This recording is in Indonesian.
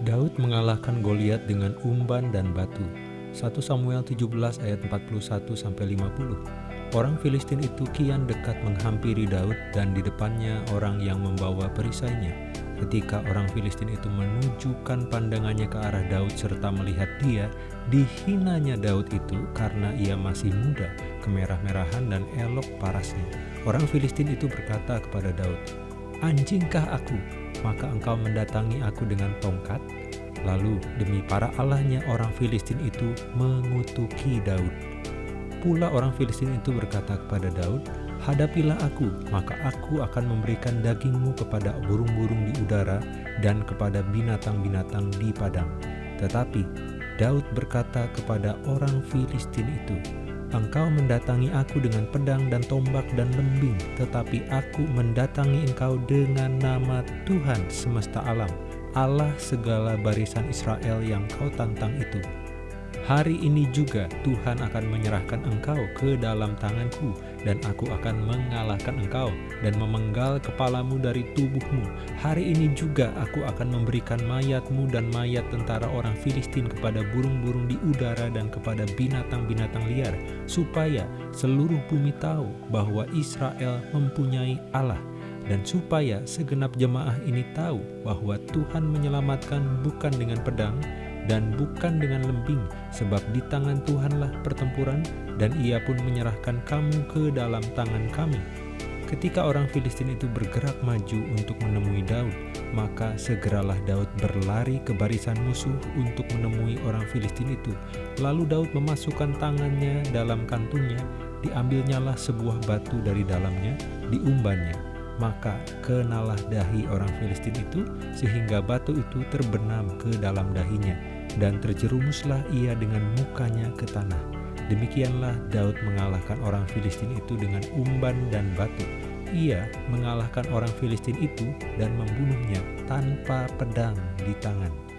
Daud mengalahkan Goliat dengan umban dan batu. 1 Samuel 17 ayat 41 sampai 50. Orang Filistin itu kian dekat menghampiri Daud dan di depannya orang yang membawa perisainya. Ketika orang Filistin itu menunjukkan pandangannya ke arah Daud serta melihat dia, dihinanya Daud itu karena ia masih muda, kemerah-merahan dan elok parasnya. Orang Filistin itu berkata kepada Daud, Anjingkah aku, maka engkau mendatangi aku dengan tongkat? Lalu demi para allahnya orang Filistin itu mengutuki Daud. Pula orang Filistin itu berkata kepada Daud, Hadapilah aku, maka aku akan memberikan dagingmu kepada burung-burung di udara dan kepada binatang-binatang di padang. Tetapi Daud berkata kepada orang Filistin itu, Engkau mendatangi aku dengan pedang dan tombak dan lembing, tetapi aku mendatangi engkau dengan nama Tuhan semesta alam, Allah segala barisan Israel yang kau tantang itu. Hari ini juga Tuhan akan menyerahkan engkau ke dalam tanganku dan aku akan mengalahkan engkau dan memenggal kepalamu dari tubuhmu. Hari ini juga aku akan memberikan mayatmu dan mayat tentara orang Filistin kepada burung-burung di udara dan kepada binatang-binatang liar, supaya seluruh bumi tahu bahwa Israel mempunyai Allah dan supaya segenap jemaah ini tahu bahwa Tuhan menyelamatkan bukan dengan pedang, dan bukan dengan lembing, sebab di tangan Tuhanlah pertempuran, dan ia pun menyerahkan kamu ke dalam tangan kami. Ketika orang Filistin itu bergerak maju untuk menemui Daud, maka segeralah Daud berlari ke barisan musuh untuk menemui orang Filistin itu. Lalu Daud memasukkan tangannya dalam kantungnya, diambilnyalah sebuah batu dari dalamnya, diumbannya. Maka kenalah dahi orang Filistin itu, sehingga batu itu terbenam ke dalam dahinya dan terjerumuslah ia dengan mukanya ke tanah. Demikianlah Daud mengalahkan orang Filistin itu dengan umban dan batu. Ia mengalahkan orang Filistin itu dan membunuhnya tanpa pedang di tangan.